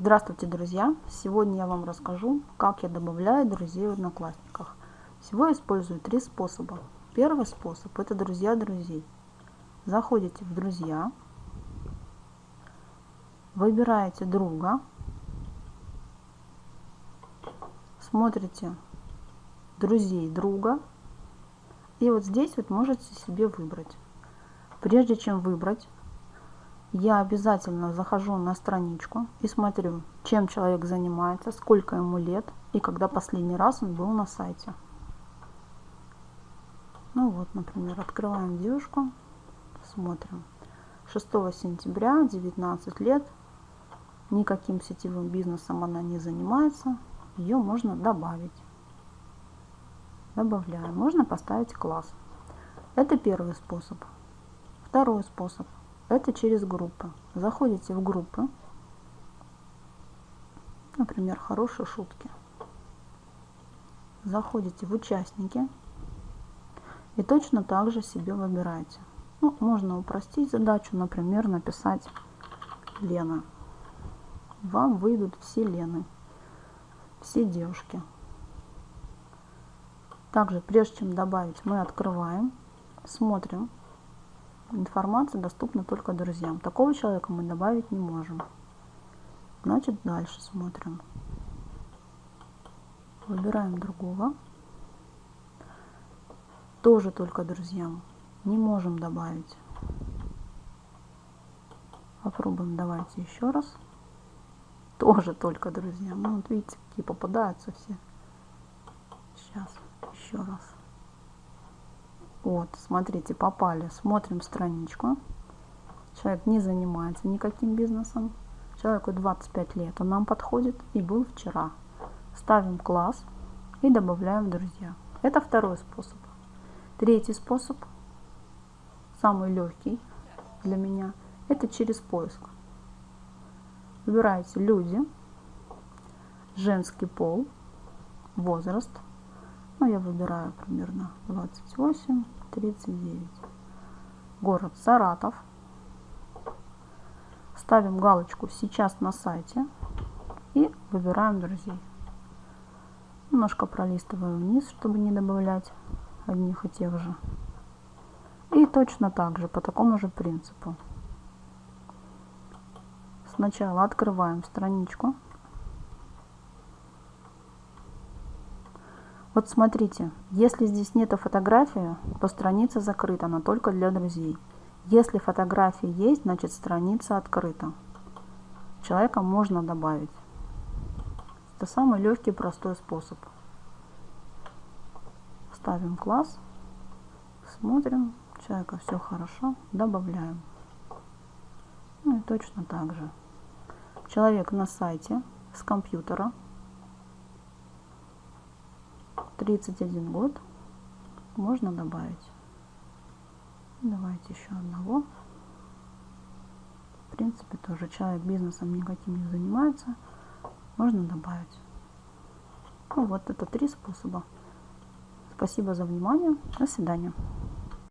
Здравствуйте, друзья! Сегодня я вам расскажу, как я добавляю друзей в Одноклассниках. Всего использую три способа. Первый способ – это друзья друзей. Заходите в друзья, выбираете друга, смотрите друзей друга, и вот здесь вот можете себе выбрать. Прежде чем выбрать, я обязательно захожу на страничку и смотрю, чем человек занимается, сколько ему лет и когда последний раз он был на сайте. Ну вот, например, открываем девушку, смотрим. 6 сентября, 19 лет, никаким сетевым бизнесом она не занимается, ее можно добавить. Добавляем. Можно поставить класс. Это первый способ. Второй способ – это через группы. Заходите в группы, например, хорошие шутки. Заходите в участники и точно так же себе выбираете. Ну, можно упростить задачу, например, написать Лена. Вам выйдут все Лены, все девушки. Также, прежде чем добавить, мы открываем, смотрим, информация доступна только друзьям. Такого человека мы добавить не можем. Значит, дальше смотрим. Выбираем другого. Тоже только друзьям. Не можем добавить. Попробуем, давайте еще раз. Тоже только друзьям. Ну, вот видите, какие попадаются все. Сейчас, еще раз. Вот, смотрите, попали. Смотрим страничку. Человек не занимается никаким бизнесом. Человеку 25 лет, он нам подходит и был вчера. Ставим класс и добавляем друзья. Это второй способ. Третий способ, самый легкий для меня, это через поиск. Выбираете люди, женский пол, возраст – ну, я выбираю примерно 28, 39. Город Саратов. Ставим галочку «Сейчас на сайте» и выбираем друзей. Немножко пролистываю вниз, чтобы не добавлять одних и тех же. И точно так же, по такому же принципу. Сначала открываем страничку Вот смотрите, если здесь нет фотографии, то страница закрыта, она только для друзей. Если фотографии есть, значит страница открыта. Человека можно добавить. Это самый легкий простой способ. Ставим класс, смотрим, человека все хорошо, добавляем. Ну и точно так же. Человек на сайте с компьютера 31 год можно добавить. Давайте еще одного. В принципе, тоже человек бизнесом никаким не занимается. Можно добавить. Ну, вот это три способа. Спасибо за внимание. До свидания.